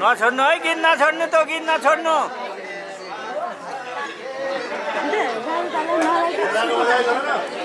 नछोड्नु है गीत नछोड्नु त गीत नछोड्नु। छोड्नु